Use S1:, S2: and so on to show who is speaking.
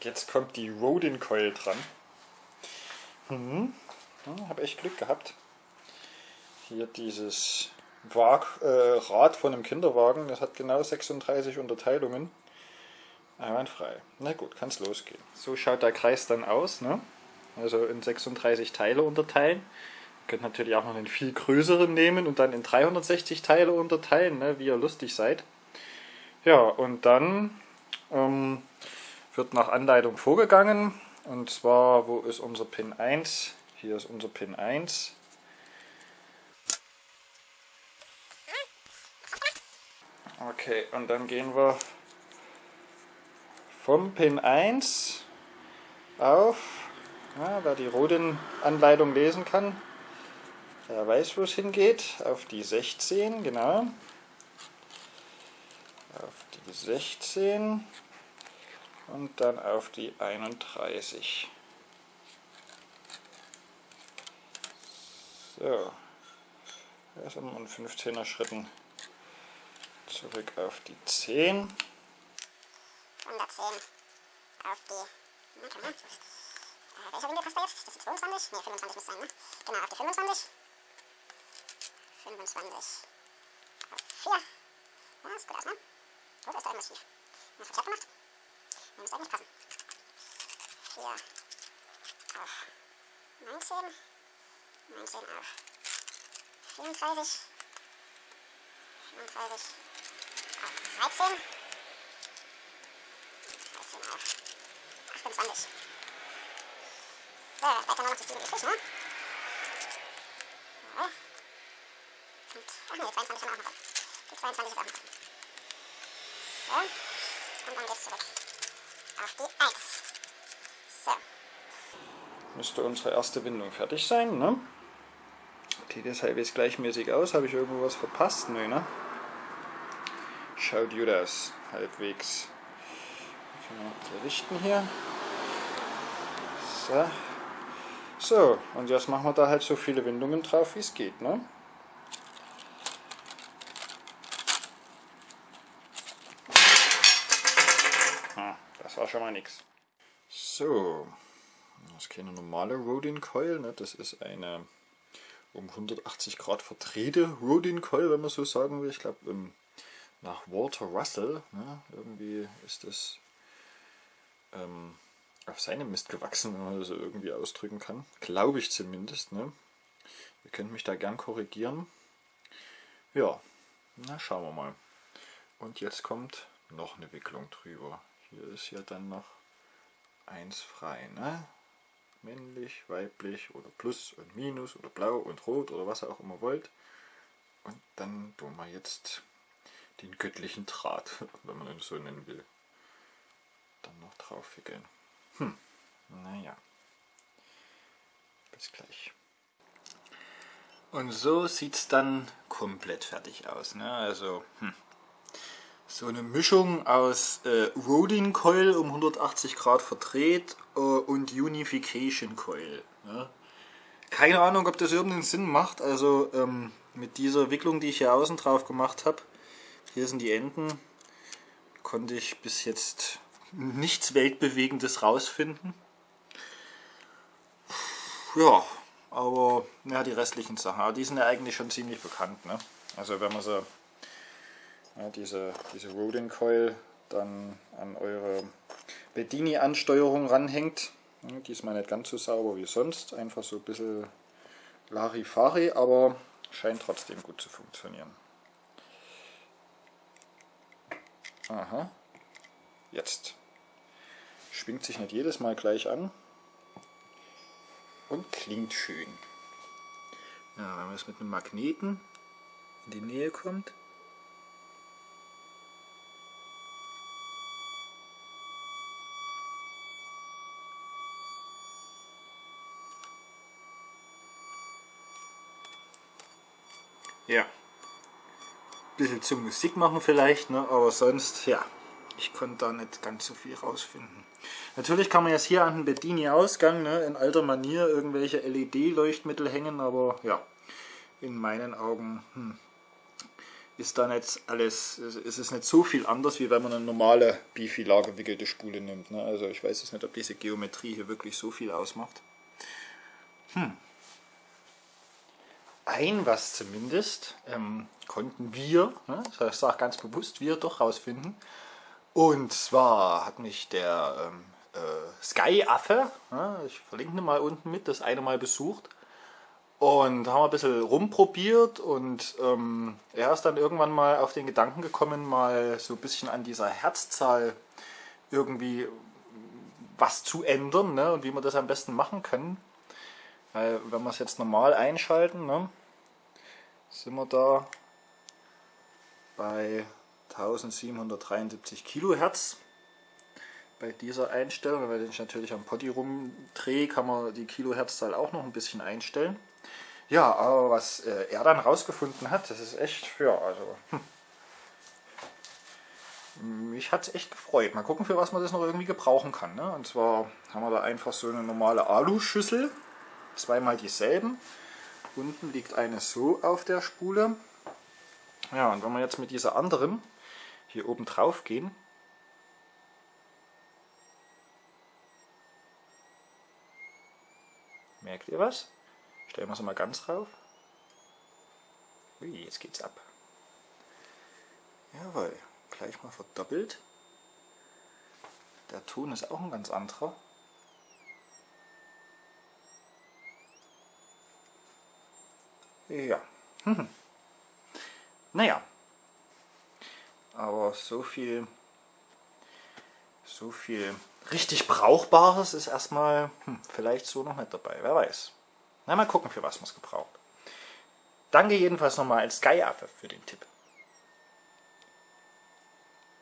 S1: Jetzt kommt die Rodin Coil dran. Mhm. Ja, Habe echt Glück gehabt. Hier dieses Wag, äh, Rad von einem Kinderwagen, das hat genau 36 Unterteilungen. Einwandfrei. Na gut, kann es losgehen. So schaut der Kreis dann aus. Ne? Also in 36 Teile unterteilen. Ihr könnt natürlich auch noch einen viel größeren nehmen und dann in 360 Teile unterteilen, ne? wie ihr lustig seid. Ja, und dann ähm, wird nach Anleitung vorgegangen. Und zwar, wo ist unser Pin 1? Hier ist unser Pin 1. Okay, und dann gehen wir vom Pin 1 auf, ja, wer die Roden-Anleitung lesen kann, der weiß, wo es hingeht, auf die 16, genau. Auf die 16 und dann auf die 31. So, erst einmal in 15er Schritten zurück auf die 10.
S2: 110 auf die, äh, welcher Winkel passt da jetzt? Das ist die 22? Ne, 25 muss sein, ne? Genau, auf die 25. 25 auf 4. Ja, sieht gut aus, ne? Da ist da irgendwas schief. Na, verkehrt gemacht? Ne, müsste eigentlich passen. 4 auf 19. 19 auf 34. 34 auf 13. 13 auf 28. So, da kann man noch die 7 übrig, ne? Ja. Und, ach ne, die 22 haben wir auch noch. Die 22 ist auch noch. So. Und dann geht's zurück. Auf die 1. So.
S1: Müsste unsere erste Windung fertig sein, ne? Sieht das halbwegs gleichmäßig aus? Habe ich irgendwo was verpasst? Nö, ne? Schaut gut aus. Halbwegs. Richten hier. So. So, und jetzt machen wir da halt so viele Windungen drauf, wie es geht, ne? War schon mal nix. So, das ist keine normale Rodin Coil, ne? das ist eine um 180 Grad verdrehte Rodin Coil, wenn man so sagen will. Ich glaube, nach Walter Russell, ne? irgendwie ist das ähm, auf seinem Mist gewachsen, wenn man das so irgendwie ausdrücken kann. Glaube ich zumindest. Ne? Ihr könnt mich da gern korrigieren. Ja, na schauen wir mal. Und jetzt kommt noch eine Wicklung drüber. Hier ist ja dann noch eins frei. Ne? Männlich, weiblich oder Plus und Minus oder Blau und Rot oder was ihr auch immer wollt. Und dann tun wir jetzt den göttlichen Draht, wenn man ihn so nennen will, dann noch drauf wickeln. Hm, naja. Bis gleich. Und so sieht es dann komplett fertig aus. Ne? Also, hm. So eine Mischung aus äh, Rodin Coil um 180 Grad verdreht äh, und Unification Coil. Ne? Keine Ahnung, ob das irgendeinen Sinn macht. Also ähm, mit dieser Wicklung, die ich hier außen drauf gemacht habe, hier sind die Enden, konnte ich bis jetzt nichts Weltbewegendes rausfinden. Ja, aber ja, die restlichen Sachen, die sind ja eigentlich schon ziemlich bekannt. Ne? Also wenn man so ja, diese, diese Rodin Coil dann an eure Bedini-Ansteuerung ranhängt. Ja, diesmal nicht ganz so sauber wie sonst, einfach so ein bisschen Larifari, aber scheint trotzdem gut zu funktionieren. Aha, jetzt. Schwingt sich nicht jedes Mal gleich an und klingt schön. Ja, wenn man es mit einem Magneten in die Nähe kommt, Ja. Bisschen zum Musik machen vielleicht, ne? aber sonst, ja, ich konnte da nicht ganz so viel rausfinden. Natürlich kann man jetzt hier an den Bedini-Ausgang ne, in alter Manier irgendwelche LED-Leuchtmittel hängen, aber ja, in meinen Augen hm, ist da nicht alles, es ist nicht so viel anders, wie wenn man eine normale Bifilar gewickelte Spule nimmt. Ne? Also ich weiß jetzt nicht, ob diese Geometrie hier wirklich so viel ausmacht. Hm. Ein was zumindest ähm, konnten wir, ne? ich sage ganz bewusst wir, doch rausfinden. Und zwar hat mich der ähm, äh, Sky-Affe, ne? ich verlinke mal unten mit, das eine Mal besucht, und haben ein bisschen rumprobiert und ähm, er ist dann irgendwann mal auf den Gedanken gekommen, mal so ein bisschen an dieser Herzzahl irgendwie was zu ändern ne, und wie wir das am besten machen können. Weil wenn wir es jetzt normal einschalten, ne, sind wir da bei 1773 Kilohertz bei dieser Einstellung. Wenn ich natürlich am Potti rumdrehe, kann man die Kilohertzzahl auch noch ein bisschen einstellen. Ja, aber was äh, er dann rausgefunden hat, das ist echt, ja, also, hm. mich hat es echt gefreut. Mal gucken, für was man das noch irgendwie gebrauchen kann. Ne? Und zwar haben wir da einfach so eine normale Aluschüssel, zweimal dieselben. Unten liegt eine so auf der Spule. Ja, und wenn wir jetzt mit dieser anderen hier oben drauf gehen, merkt ihr was? Stellen wir sie mal ganz rauf. Ui, jetzt geht's ab. Jawohl, gleich mal verdoppelt. Der Ton ist auch ein ganz anderer. Ja. Hm. Naja. Aber so viel, so viel richtig Brauchbares ist erstmal hm, vielleicht so noch nicht dabei. Wer weiß. Na, mal gucken, für was man es gebraucht. Danke jedenfalls nochmal als Skyaffe für den Tipp.